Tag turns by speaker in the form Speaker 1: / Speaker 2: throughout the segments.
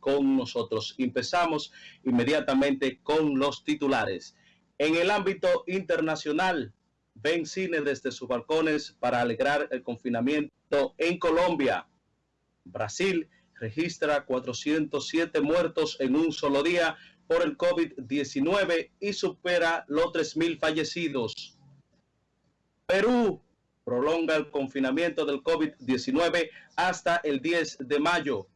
Speaker 1: con nosotros. Empezamos inmediatamente con los titulares. En el ámbito internacional, ven cine desde sus balcones para alegrar el confinamiento en Colombia. Brasil registra 407 muertos en un solo día por el COVID-19 y supera los 3.000 fallecidos. Perú prolonga el confinamiento del COVID-19 hasta el 10 de mayo.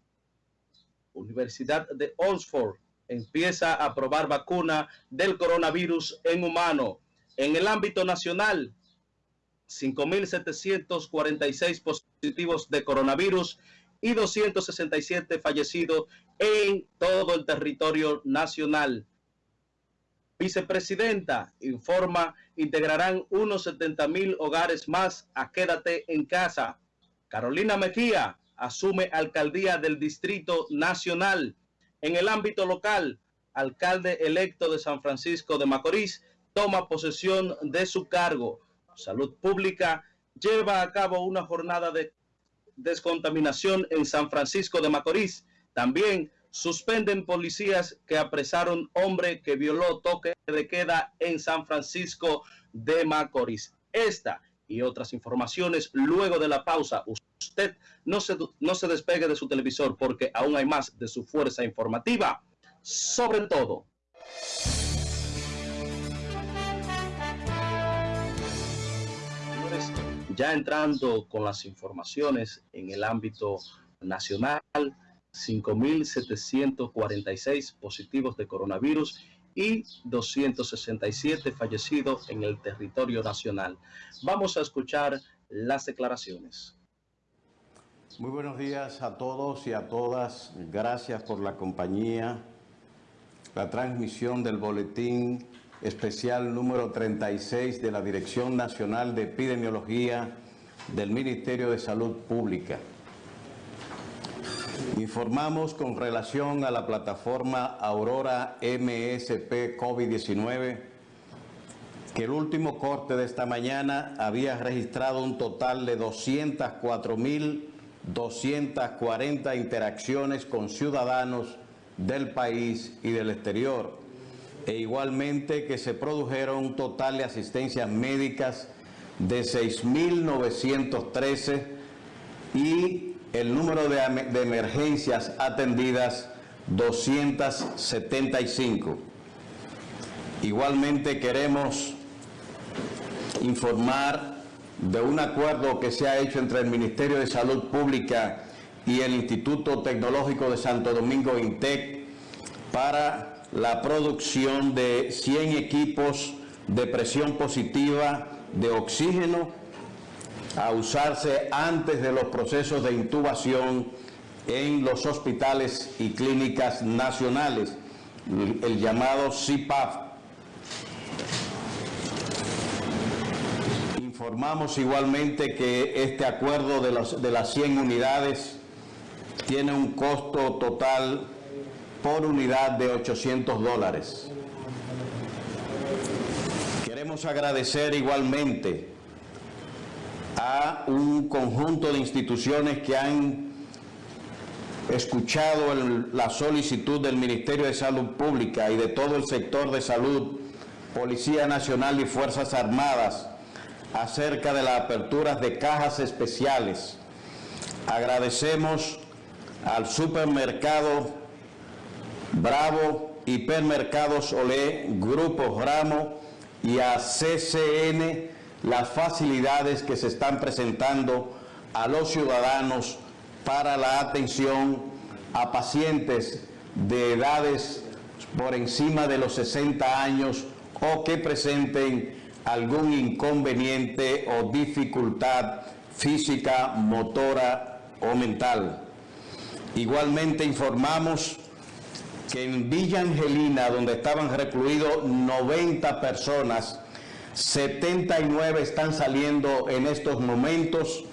Speaker 1: Universidad de Oxford empieza a probar vacuna del coronavirus en humano. En el ámbito nacional, 5.746 positivos de coronavirus y 267 fallecidos en todo el territorio nacional. Vicepresidenta informa, integrarán unos 70 mil hogares más a Quédate en Casa. Carolina Mejía asume alcaldía del Distrito Nacional. En el ámbito local, alcalde electo de San Francisco de Macorís toma posesión de su cargo. Salud Pública lleva a cabo una jornada de descontaminación en San Francisco de Macorís. También suspenden policías que apresaron hombre que violó toque de queda en San Francisco de Macorís. Esta y otras informaciones luego de la pausa. No se, no se despegue de su televisor porque aún hay más de su fuerza informativa. Sobre todo. Ya entrando con las informaciones en el ámbito nacional, 5.746 positivos de coronavirus y 267 fallecidos en el territorio nacional. Vamos a escuchar las declaraciones.
Speaker 2: Muy buenos días a todos y a todas. Gracias por la compañía. La transmisión del boletín especial número 36 de la Dirección Nacional de Epidemiología del Ministerio de Salud Pública. Informamos con relación a la plataforma Aurora MSP COVID-19 que el último corte de esta mañana había registrado un total de 204.240 interacciones con ciudadanos del país y del exterior e igualmente que se produjeron un total de asistencias médicas de 6.913 y el número de, de emergencias atendidas 275. Igualmente queremos informar de un acuerdo que se ha hecho entre el Ministerio de Salud Pública y el Instituto Tecnológico de Santo Domingo INTEC para la producción de 100 equipos de presión positiva de oxígeno a usarse antes de los procesos de intubación en los hospitales y clínicas nacionales, el llamado CIPAF. Informamos igualmente que este acuerdo de, los, de las 100 unidades tiene un costo total por unidad de 800 dólares. Queremos agradecer igualmente a un conjunto de instituciones que han escuchado la solicitud del Ministerio de Salud Pública y de todo el sector de salud, Policía Nacional y Fuerzas Armadas, acerca de las aperturas de cajas especiales. Agradecemos al supermercado Bravo, Hipermercados Olé, Grupo Ramo y a CCN las facilidades que se están presentando a los ciudadanos para la atención a pacientes de edades por encima de los 60 años o que presenten algún inconveniente o dificultad física, motora o mental. Igualmente informamos que en Villa Angelina, donde estaban recluidos 90 personas, 79 están saliendo en estos momentos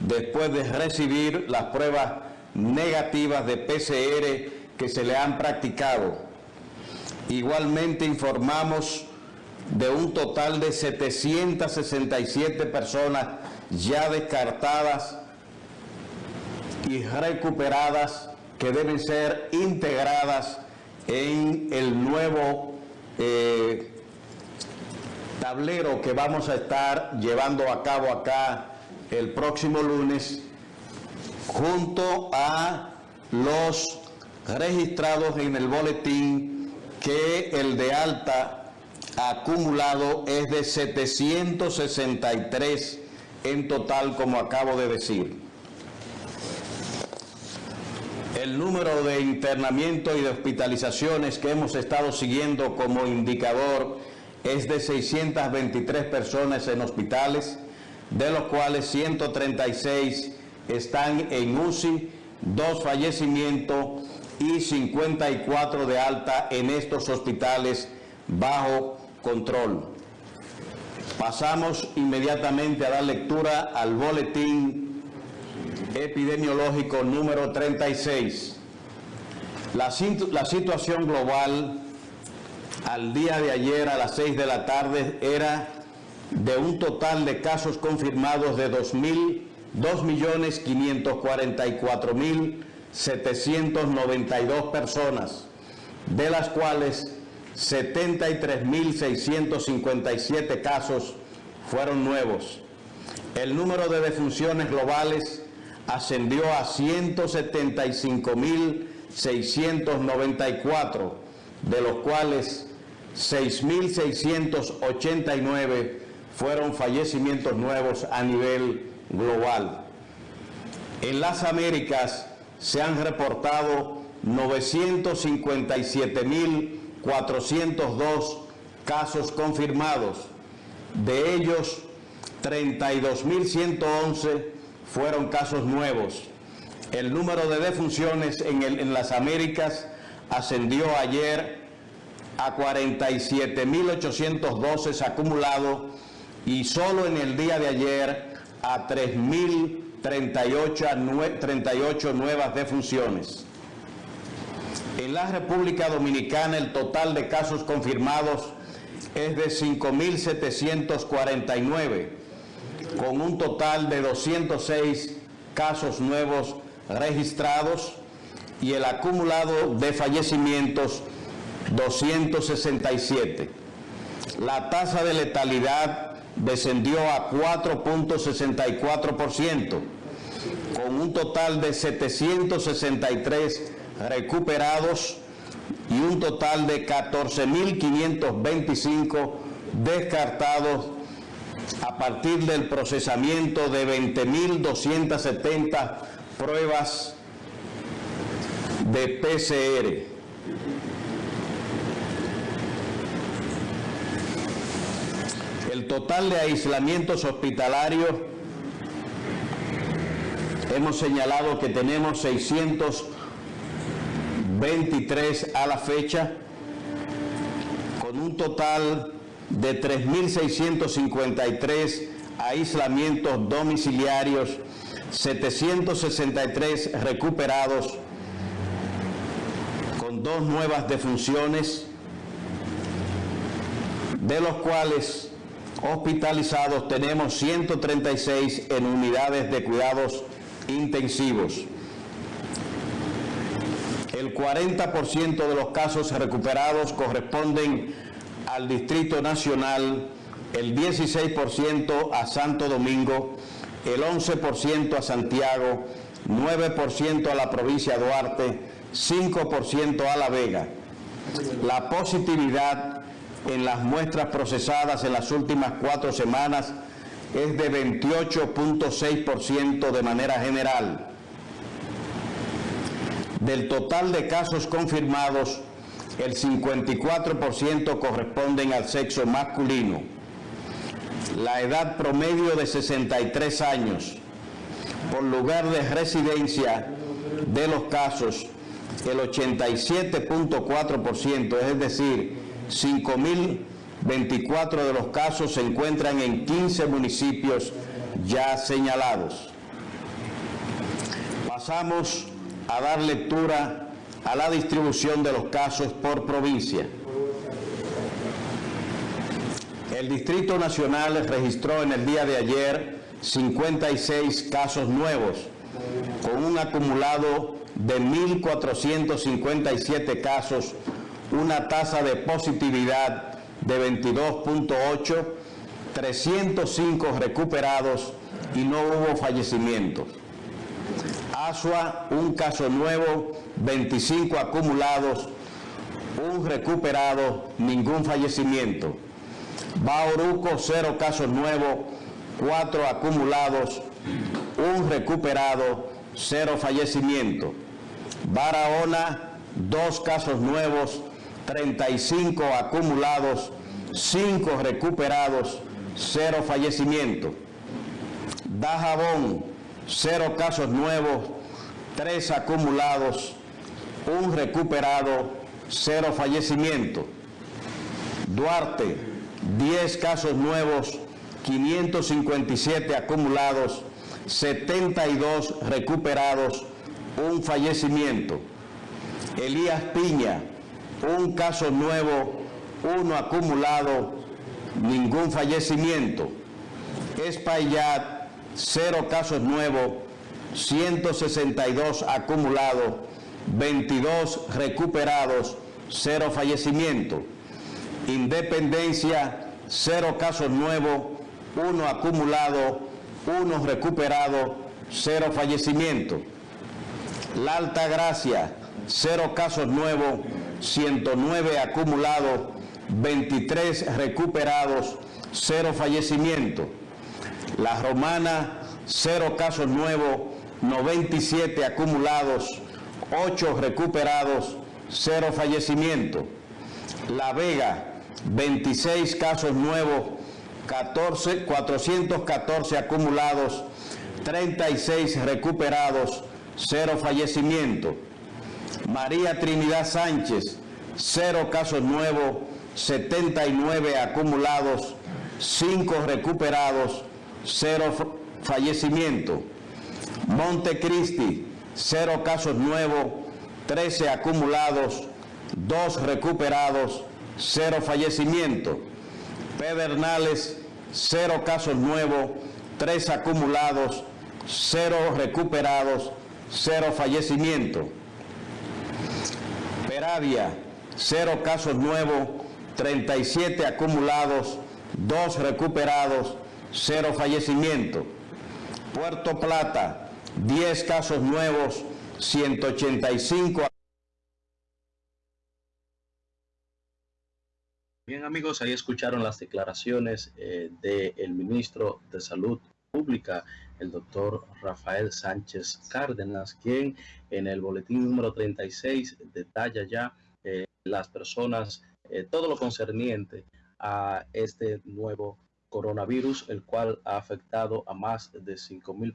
Speaker 2: después de recibir las pruebas negativas de PCR que se le han practicado. Igualmente informamos de un total de 767 personas ya descartadas y recuperadas que deben ser integradas en el nuevo eh, tablero que vamos a estar llevando a cabo acá el próximo lunes junto a los registrados en el boletín que el de alta acumulado es de 763 en total, como acabo de decir. El número de internamiento y de hospitalizaciones que hemos estado siguiendo como indicador es de 623 personas en hospitales, de los cuales 136 están en UCI, dos fallecimientos y 54 de alta en estos hospitales bajo control. Pasamos inmediatamente a dar lectura al boletín epidemiológico número 36. La, la, situación global al día de ayer a las 6 de la tarde era de un total de casos confirmados de 2.792 personas, de las cuales 73.657 casos fueron nuevos. El número de defunciones globales ascendió a 175.694, de los cuales 6.689 fueron fallecimientos nuevos a nivel global. En las Américas se han reportado 957.000 402 casos confirmados. De ellos, 32.111 fueron casos nuevos. El número de defunciones en, las Américas ascendió ayer a 47.812 acumulado y solo en el día de ayer a 3.038 nuevas defunciones. En la República Dominicana el total de casos confirmados es de 5.749, con un total de 206 casos nuevos registrados y el acumulado de fallecimientos 267. La tasa de letalidad descendió a 4.64%, con un total de 763 recuperados y un total de 14.525 descartados a partir del procesamiento de 20.270 pruebas de PCR. El total de aislamientos hospitalarios, hemos señalado que tenemos 600 23 a la fecha, con un total de 3.653 aislamientos domiciliarios, 763 recuperados, con dos nuevas defunciones, de los cuales hospitalizados tenemos 136 en unidades de cuidados intensivos. El 40% de los casos recuperados corresponden al Distrito Nacional, el 16% a Santo Domingo, el 11% a Santiago, 9% a la provincia de Duarte, 5% a La Vega. La positividad en las muestras procesadas en las últimas cuatro semanas es de 28.6% de manera general. Del total de casos confirmados, el 54% corresponden al sexo masculino. La edad promedio de 63 años. Por lugar de residencia de los casos, el 87.4%, es decir, 5.024 de los casos se encuentran en 15 municipios ya señalados. Pasamos a dar lectura a la distribución de los casos por provincia. El Distrito Nacional registró en el día de ayer 56 casos nuevos, con un acumulado de 1.457 casos, una tasa de positividad de 22.8, 305 recuperados y no hubo fallecimientos. Asua, un caso nuevo, 25 acumulados, un recuperado, ningún fallecimiento. Bauruco, cero casos nuevos, cuatro acumulados, un recuperado, cero fallecimiento. Barahona, dos casos nuevos, 35 acumulados, cinco recuperados, cero fallecimiento. Dajabón, cero casos nuevos, tres acumulados, un recuperado, cero fallecimiento. Duarte, 10 casos nuevos, 557 acumulados, 72 recuperados, un fallecimiento. Elías Piña, un caso nuevo, uno acumulado, ningún fallecimiento. Espaillat, cero casos nuevos, 162 acumulados, 22 recuperados, cero fallecimiento. Independencia, cero casos nuevos, uno acumulado, uno recuperado, cero fallecimiento. La Alta Gracia, cero casos nuevos, 109 acumulados, 23 recuperados, cero fallecimiento. La Romana, cero casos nuevos, 97 acumulados, 8 recuperados, cero fallecimiento. La Vega, 26 casos nuevos, 14, 414 acumulados, 36 recuperados, cero fallecimiento. María Trinidad Sánchez, cero casos nuevos, 79 acumulados, 5 recuperados, cero fallecimiento. Montecristi, cero casos nuevos, 13 acumulados, 2 recuperados, cero fallecimiento. Pedernales, cero casos nuevos, tres acumulados, cero recuperados, cero fallecimiento. Peravia, cero casos nuevos, 37 acumulados, dos recuperados, cero fallecimiento. Puerto Plata, 10 casos nuevos, 185
Speaker 1: Bien amigos, ahí escucharon las declaraciones eh, del ministro de Salud Pública, el doctor Rafael Sánchez Cárdenas, quien en el boletín número 36 detalla ya eh, las personas, eh, todo lo concerniente a este nuevo coronavirus, el cual ha afectado a más de 5 mil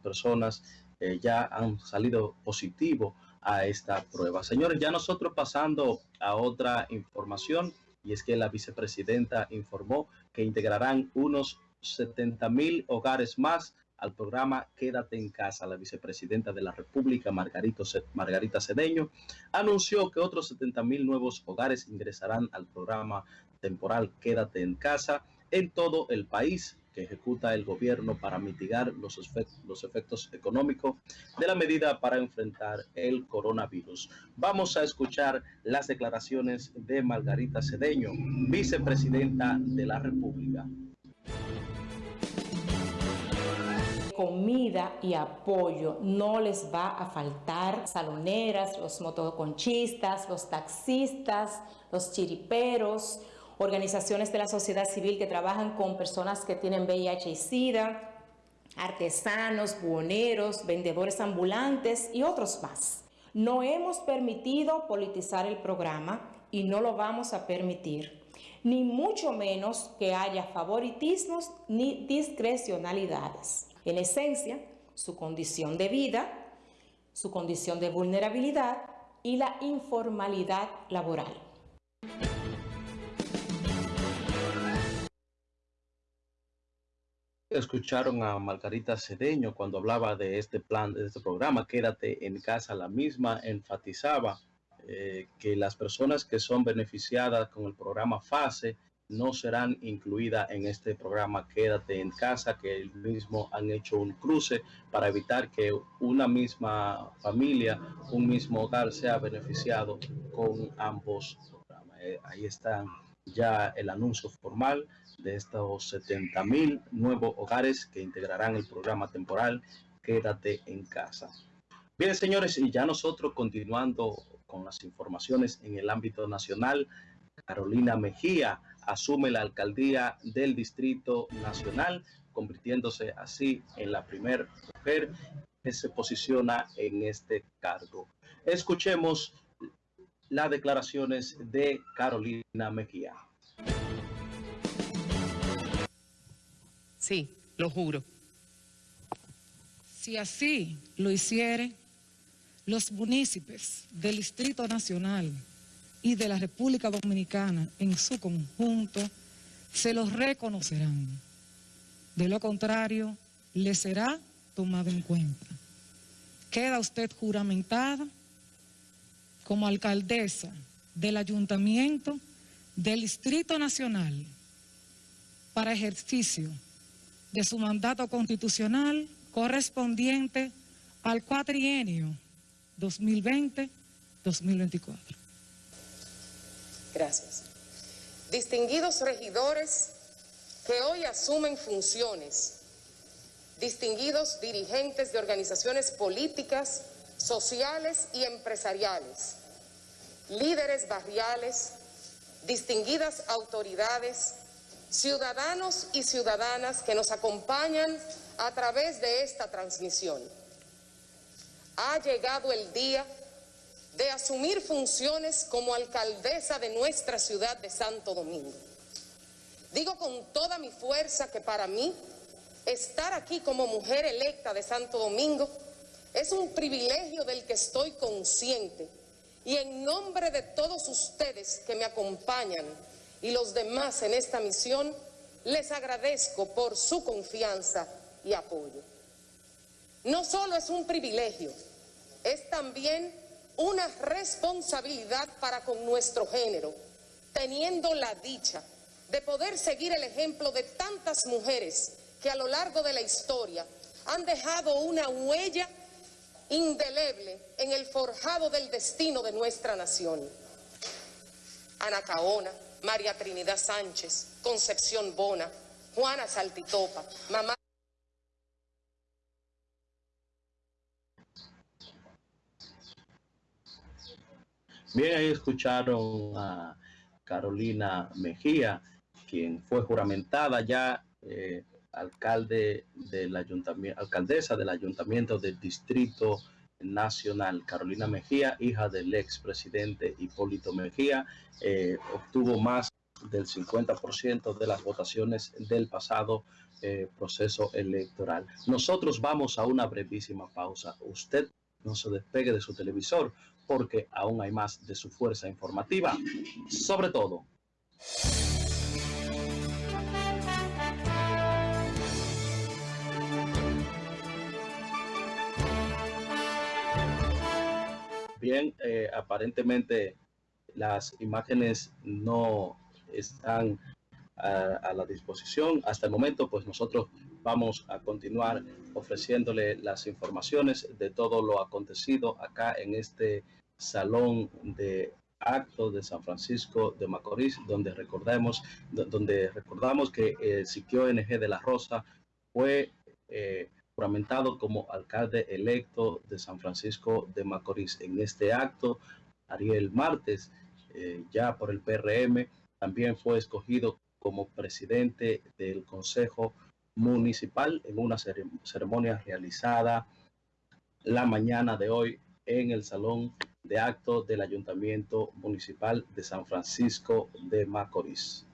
Speaker 1: personas, ya han salido positivo a esta prueba. Señores, ya nosotros pasando a otra información, y es que la vicepresidenta informó que integrarán unos 70 mil hogares más al programa Quédate en casa. La vicepresidenta de la República, Margarita Cedeño, anunció que otros 70 mil nuevos hogares ingresarán al programa temporal Quédate en casa en todo el país que ejecuta el gobierno para mitigar los, efectos, los efectos económicos de la medida para enfrentar el coronavirus. Vamos a escuchar las declaraciones de Margarita Cedeño, vicepresidenta de la República.
Speaker 3: comida y apoyo no les va a faltar. Saloneras, los motoconchistas, los taxistas, los chiriperos, organizaciones de la sociedad civil que trabajan con personas que tienen VIH y SIDA, artesanos, buhoneros, vendedores ambulantes y otros más. No hemos permitido politizar el programa y no lo vamos a permitir, ni mucho menos que haya favoritismos ni discrecionalidades. En esencia, su condición de vida, su condición de vulnerabilidad y la informalidad laboral.
Speaker 1: Escucharon a Margarita Cedeño cuando hablaba de este plan, de este programa, Quédate en casa. La misma enfatizaba eh, que las personas que son beneficiadas con el programa FASE no serán incluidas en este programa Quédate en casa, que el mismo han hecho un cruce para evitar que una misma familia, un mismo hogar sea beneficiado con ambos programas. Eh, ahí está ya el anuncio formal de estos 70 mil nuevos hogares que integrarán el programa temporal Quédate en casa. Bien, señores, y ya nosotros continuando con las informaciones en el ámbito nacional, Carolina Mejía asume la alcaldía del Distrito Nacional, convirtiéndose así en la primera mujer que se posiciona en este cargo. Escuchemos las declaraciones de Carolina Mejía.
Speaker 4: Sí, lo juro. Si así lo hiciere, los municipios del Distrito Nacional y de la República Dominicana en su conjunto se los reconocerán. De lo contrario, le será tomado en cuenta. Queda usted juramentada como alcaldesa del Ayuntamiento del Distrito Nacional para ejercicio de su mandato constitucional correspondiente al cuatrienio 2020-2024.
Speaker 5: Gracias. Distinguidos regidores que hoy asumen funciones, distinguidos dirigentes de organizaciones políticas, sociales y empresariales, líderes barriales, distinguidas autoridades, ciudadanos y ciudadanas que nos acompañan a través de esta transmisión. Ha llegado el día de asumir funciones como alcaldesa de nuestra ciudad de Santo Domingo. Digo con toda mi fuerza que para mí estar aquí como mujer electa de Santo Domingo es un privilegio del que estoy consciente y en nombre de todos ustedes que me acompañan y los demás en esta misión, les agradezco por su confianza y apoyo. No solo es un privilegio, es también una responsabilidad para con nuestro género, teniendo la dicha de poder seguir el ejemplo de tantas mujeres que a lo largo de la historia han dejado una huella indeleble en el forjado del destino de nuestra nación. Ana Caona, María Trinidad Sánchez, Concepción Bona, Juana Saltitopa, mamá.
Speaker 1: Bien, ahí escucharon a Carolina Mejía, quien fue juramentada ya eh, alcalde del ayuntamiento, alcaldesa del ayuntamiento del distrito nacional. Carolina Mejía, hija del expresidente Hipólito Mejía, eh, obtuvo más del 50% de las votaciones del pasado eh, proceso electoral. Nosotros vamos a una brevísima pausa. Usted no se despegue de su televisor porque aún hay más de su fuerza informativa. Sobre todo. Eh, aparentemente las imágenes no están a, la disposición. Hasta el momento, pues nosotros vamos a continuar ofreciéndole las informaciones de todo lo acontecido acá en este salón de actos de San Francisco de Macorís, donde recordamos, donde recordamos que el sitio NG de la Rosa fue eh, juramentado como alcalde electo de San Francisco de Macorís. En este acto, Ariel Martes, eh, ya por el PRM, también fue escogido como presidente del Consejo Municipal en una ceremonia realizada la mañana de hoy en el Salón de acto del Ayuntamiento Municipal de San Francisco de Macorís.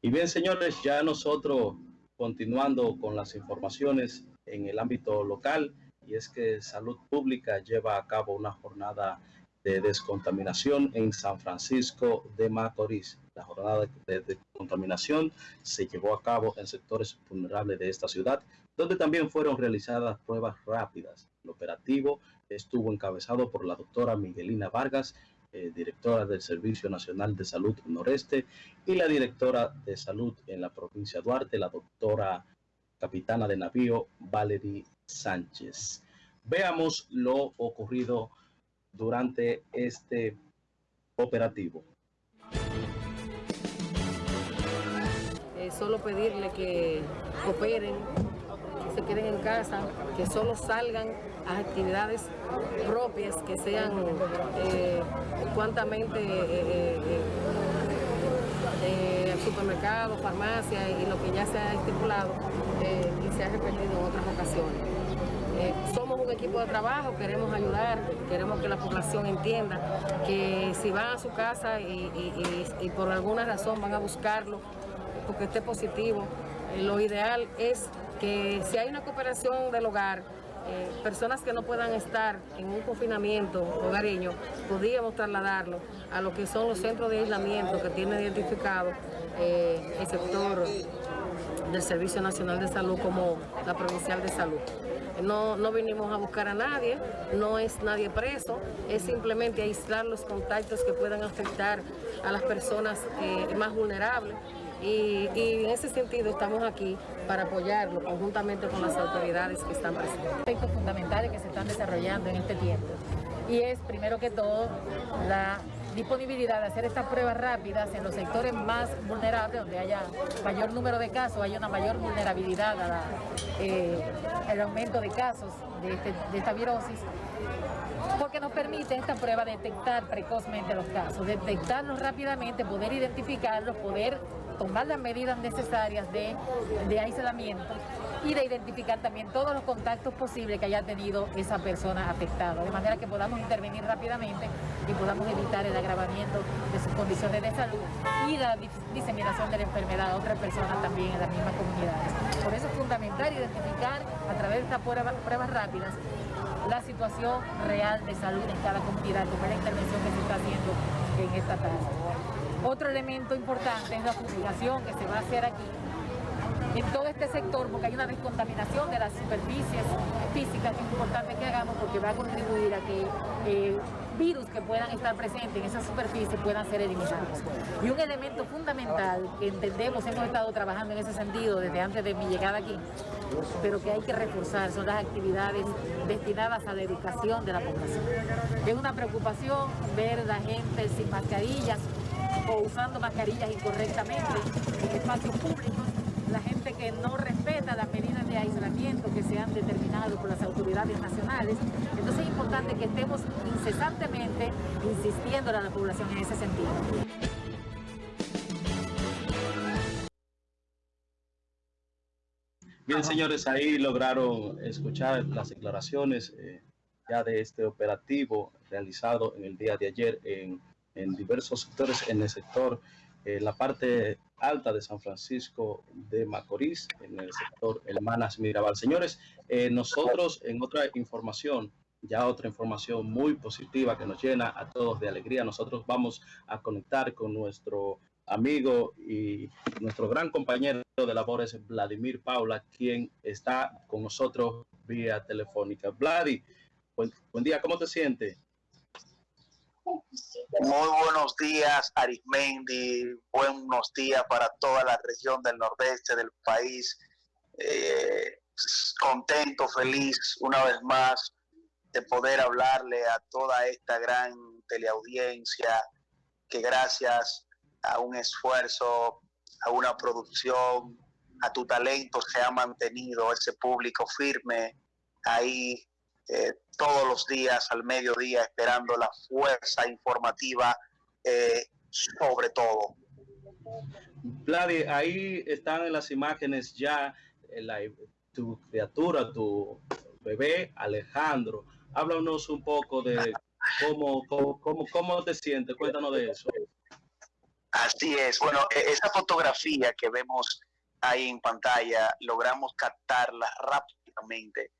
Speaker 1: Y bien, señores, ya nosotros continuando con las informaciones en el ámbito local, y es que Salud Pública lleva a cabo una jornada de descontaminación en San Francisco de Macorís. La jornada de descontaminación se llevó a cabo en sectores vulnerables de esta ciudad, donde también fueron realizadas pruebas rápidas. El operativo estuvo encabezado por la doctora Miguelina Vargas, eh, directora del Servicio Nacional de Salud Noreste, y la directora de Salud en la provincia de Duarte, la doctora capitana de navío Valerie Sánchez. Veamos lo ocurrido durante este operativo.
Speaker 6: Eh, solo pedirle que cooperen, se queden en casa, que solo salgan a actividades propias, que sean eh, cuantamente eh, eh, supermercados, farmacias y lo que ya se ha estipulado y se ha repetido en otras ocasiones. somos un equipo de trabajo, queremos ayudar, queremos que la población entienda que si van a su casa y por alguna razón van a buscarlo, porque esté positivo. Eh, lo ideal es que si hay una cooperación del hogar, eh, personas que no puedan estar en un confinamiento hogareño, podríamos trasladarlo a lo que son los centros de aislamiento que tiene identificado eh, el sector del Servicio Nacional de Salud como la Provincial de Salud. No, no vinimos a buscar a nadie, no es nadie preso, es simplemente aislar los contactos que puedan afectar a las personas más vulnerables y, en ese sentido estamos aquí para apoyarlo conjuntamente con las autoridades que están presentes.
Speaker 3: Aspectos fundamentales que se están desarrollando en este tiempo y es primero que todo la disponibilidad de hacer estas pruebas rápidas en los sectores más vulnerables, donde haya mayor número de casos, haya una mayor vulnerabilidad al eh, aumento de casos este, de esta virosis, porque nos permite esta prueba detectar precozmente los casos, detectarlos rápidamente, poder identificarlos, poder tomar las medidas necesarias de, aislamiento y de identificar también todos los contactos posibles que haya tenido esa persona afectada, de manera que podamos intervenir rápidamente y podamos evitar el agravamiento de sus condiciones de salud y la diseminación de la enfermedad a otras personas también en las mismas comunidades. Por eso es fundamental identificar a través de estas pruebas, rápidas la situación real de salud en cada comunidad, como la intervención que se está haciendo en esta tarde. Otro elemento importante es la fumigación que se va a hacer aquí en todo este sector porque hay una descontaminación de las superficies físicas que es importante que hagamos porque va a contribuir a que eh, virus que puedan estar presentes en esa superficie puedan ser eliminados. Y un elemento fundamental que entendemos, hemos estado trabajando en ese sentido desde antes de mi llegada aquí, pero que hay que reforzar son las actividades destinadas a la educación de la población. Es una preocupación ver la gente sin mascarillas, o usando mascarillas incorrectamente en espacios públicos, la gente que no respeta las medidas de aislamiento que se han determinado por las autoridades nacionales. Entonces es importante que estemos incesantemente insistiendo a la población en ese sentido.
Speaker 1: Bien, señores, ahí lograron escuchar las declaraciones eh, ya de este operativo realizado en el día de ayer en en diversos sectores, en el sector, eh, la parte alta de San Francisco de Macorís, en el sector Hermanas Mirabal. Señores, eh, nosotros en otra información, ya otra información muy positiva que nos llena a todos de alegría, nosotros vamos a conectar con nuestro amigo y nuestro gran compañero de labores, Vladimir Paula, quien está con nosotros vía telefónica. Vladi, buen, buen día, ¿cómo te sientes?
Speaker 7: Muy buenos días, Arismendi. Buenos días para toda la región del nordeste del país. Eh, contento, feliz una vez más de poder hablarle a toda esta gran teleaudiencia que gracias a un esfuerzo, a una producción, a tu talento se ha mantenido ese público firme ahí eh, todos los días al mediodía esperando la fuerza informativa eh, sobre todo.
Speaker 1: Vladi, ahí están en las imágenes ya eh, tu criatura, tu bebé Alejandro. Háblanos un poco de cómo, cómo, cómo, te sientes, cuéntanos de eso.
Speaker 7: Así es, bueno, e-, esa fotografía que vemos ahí en pantalla, logramos captarla rápidamente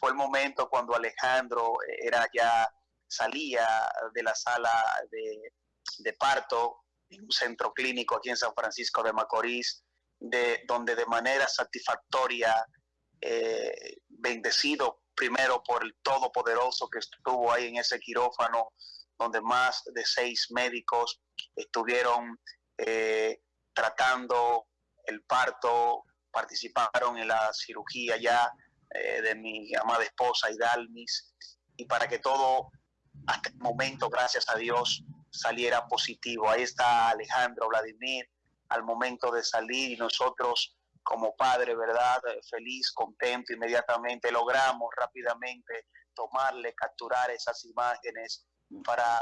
Speaker 7: fue el momento cuando Alejandro era ya salía de la sala de, parto en un centro clínico aquí en San Francisco de Macorís, de, donde de manera satisfactoria, eh, bendecido primero por el Todopoderoso que estuvo ahí en ese quirófano donde más de seis médicos estuvieron eh, tratando el parto, participaron en la cirugía ya eh, de mi amada esposa Hidalmis, y para que todo hasta el momento, gracias a Dios, saliera positivo. Ahí está Alejandro Vladimir al momento de salir y nosotros como padre, ¿verdad? Feliz, contento, inmediatamente logramos rápidamente tomarle, capturar esas imágenes para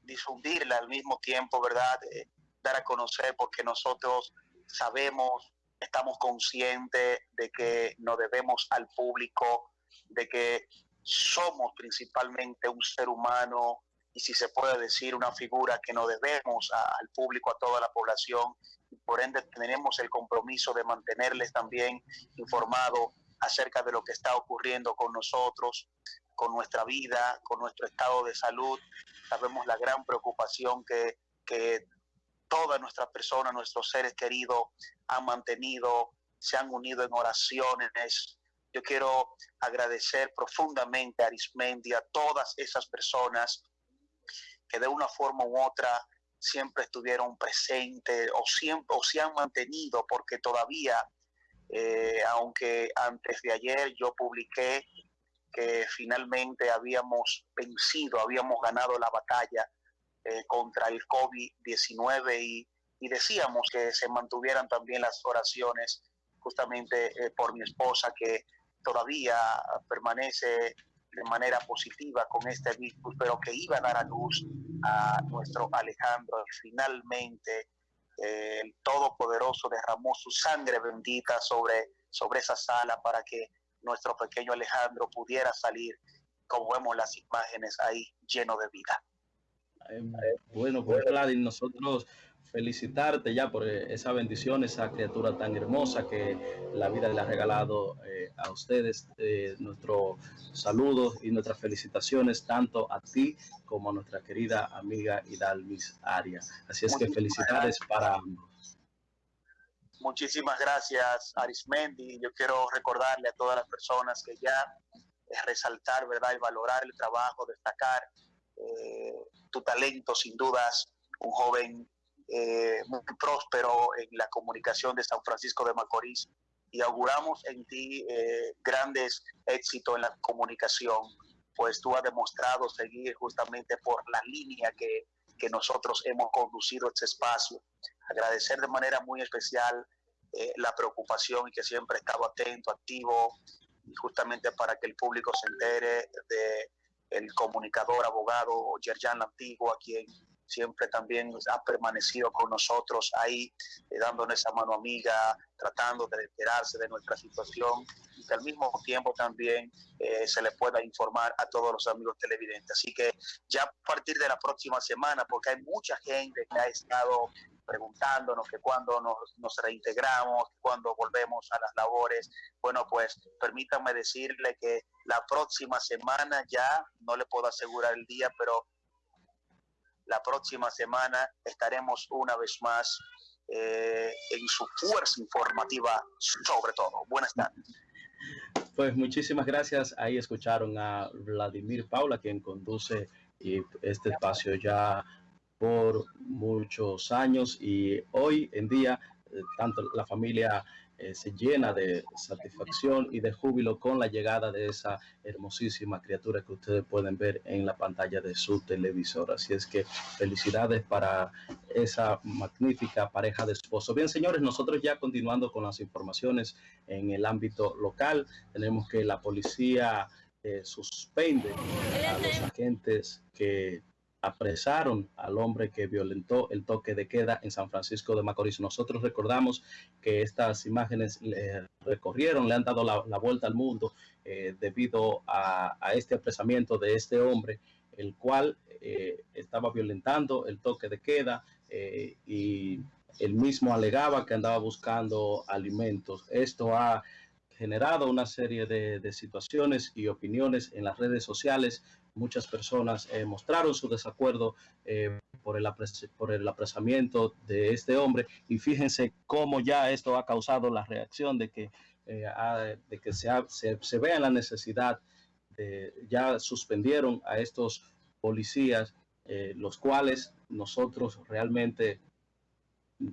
Speaker 7: difundirla al mismo tiempo, ¿verdad? Eh, dar a conocer porque nosotros sabemos, estamos conscientes de que nos debemos al público, de que somos principalmente un ser humano y si se puede decir una figura que nos debemos al público, a toda la población, y por ende tenemos el compromiso de mantenerles también informados acerca de lo que está ocurriendo con nosotros, con nuestra vida, con nuestro estado de salud. Sabemos la gran preocupación que, que todas nuestras personas, nuestros seres queridos han mantenido, se han unido en oraciones. Yo quiero agradecer profundamente a Arismendi, a todas esas personas que de una forma u otra siempre estuvieron presentes o, siempre, o se han mantenido, porque todavía, eh, aunque antes de ayer yo publiqué que finalmente habíamos vencido, habíamos ganado la batalla eh, contra el COVID-19 y, decíamos que se mantuvieran también las oraciones justamente eh, por mi esposa que todavía permanece de manera positiva con este virus, pero que iba a dar a luz a nuestro Alejandro y finalmente eh, el Todopoderoso derramó su sangre bendita sobre, sobre esa sala para que nuestro pequeño Alejandro pudiera salir, como vemos las imágenes ahí, lleno de vida.
Speaker 1: Bueno, pues Vladimir, nosotros felicitarte ya por esa bendición, esa criatura tan hermosa que la vida le ha regalado eh, a ustedes. Eh, nuestros saludos y nuestras felicitaciones tanto a ti como a nuestra querida amiga Hidalmis Arias. Así es que felicidades para ambos.
Speaker 7: Muchísimas gracias, Arismendi. Yo quiero recordarle a todas las personas que ya es resaltar, ¿verdad? Y valorar el trabajo, destacar eh, tu talento, sin dudas, un joven eh, muy próspero en la comunicación de San Francisco de Macorís y auguramos en ti eh, grandes éxitos en la comunicación, pues tú has demostrado seguir justamente por la línea que, que nosotros hemos conducido este espacio. Agradecer de manera muy especial la preocupación y que siempre he estado atento, activo, justamente para que el público se entere de el comunicador, abogado Yerjan Lantigo, a quien siempre también ha permanecido con nosotros ahí, eh, dándonos esa mano amiga, tratando de enterarse de nuestra situación y que al mismo tiempo también eh, se le pueda informar a todos los amigos televidentes. Así que ya a partir de la próxima semana, porque hay mucha gente que ha estado preguntándonos que cuando nos, nos reintegramos, cuando volvemos a las labores. Bueno, pues permítanme decirle que la próxima semana ya, no le puedo asegurar el día, pero la próxima semana estaremos una vez más eh, en su fuerza informativa sobre todo. Buenas tardes.
Speaker 1: Pues muchísimas gracias. Ahí escucharon a Vladimir Paula, quien conduce este espacio ya por muchos años y hoy en día eh, tanto la familia eh, se llena de satisfacción y de júbilo con la llegada de esa hermosísima criatura que ustedes pueden ver en la pantalla de su televisor. Así es que felicidades para esa magnífica pareja de esposos. Bien, señores, nosotros ya continuando con las informaciones en el ámbito local, tenemos que la policía eh, suspende a los agentes que apresaron al hombre que violentó el toque de queda en San Francisco de Macorís. Nosotros recordamos que estas imágenes le recorrieron, le han dado la, vuelta al mundo eh, debido a, este apresamiento de este hombre, el cual eh, estaba violentando el toque de queda eh, y él mismo alegaba que andaba buscando alimentos. Esto ha generado una serie de, de situaciones y opiniones en las redes sociales muchas personas eh, mostraron su desacuerdo eh, por, el por el apresamiento de este hombre. Y fíjense cómo ya esto ha causado la reacción de que, eh, de que se, vea la necesidad de, ya suspendieron a estos policías los cuales nosotros realmente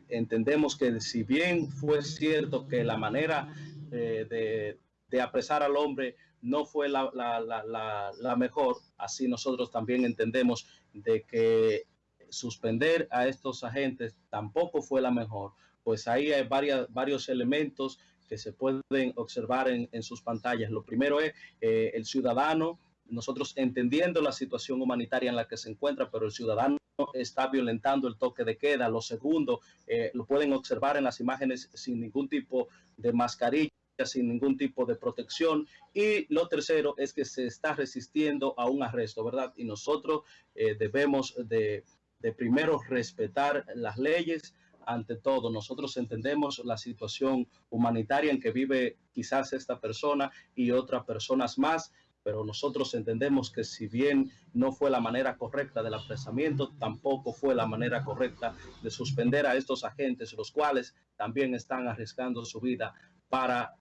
Speaker 1: entendemos que si bien fue cierto que la manera de, apresar al hombre no fue la, la, mejor, así nosotros también entendemos de que suspender a estos agentes tampoco fue la mejor, pues ahí hay varias, varios elementos que se pueden observar en, sus pantallas. Lo primero es eh, el ciudadano, nosotros entendiendo la situación humanitaria en la que se encuentra, pero el ciudadano está violentando el toque de queda. Lo segundo, eh, lo pueden observar en las imágenes sin ningún tipo de mascarilla sin ningún tipo de protección. Y lo tercero es que se está resistiendo a un arresto, ¿verdad? Y nosotros eh, debemos de, de primero respetar las leyes, ante todo. Nosotros entendemos la situación humanitaria en que vive quizás esta persona y otras personas más, pero nosotros entendemos que si bien no fue la manera correcta del apresamiento, tampoco fue la manera correcta de suspender a estos agentes, los cuales también están arriesgando su vida para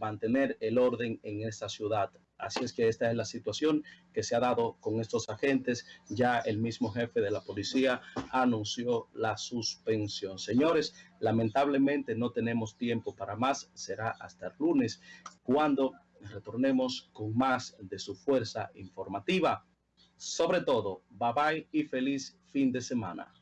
Speaker 1: mantener el orden en esta ciudad. Así es que esta es la situación que se ha dado con estos agentes. Ya el mismo jefe de la policía anunció la suspensión. Señores, lamentablemente no tenemos tiempo para más. Será hasta el lunes cuando retornemos con más de su fuerza informativa. Sobre todo, bye bye y feliz fin de semana.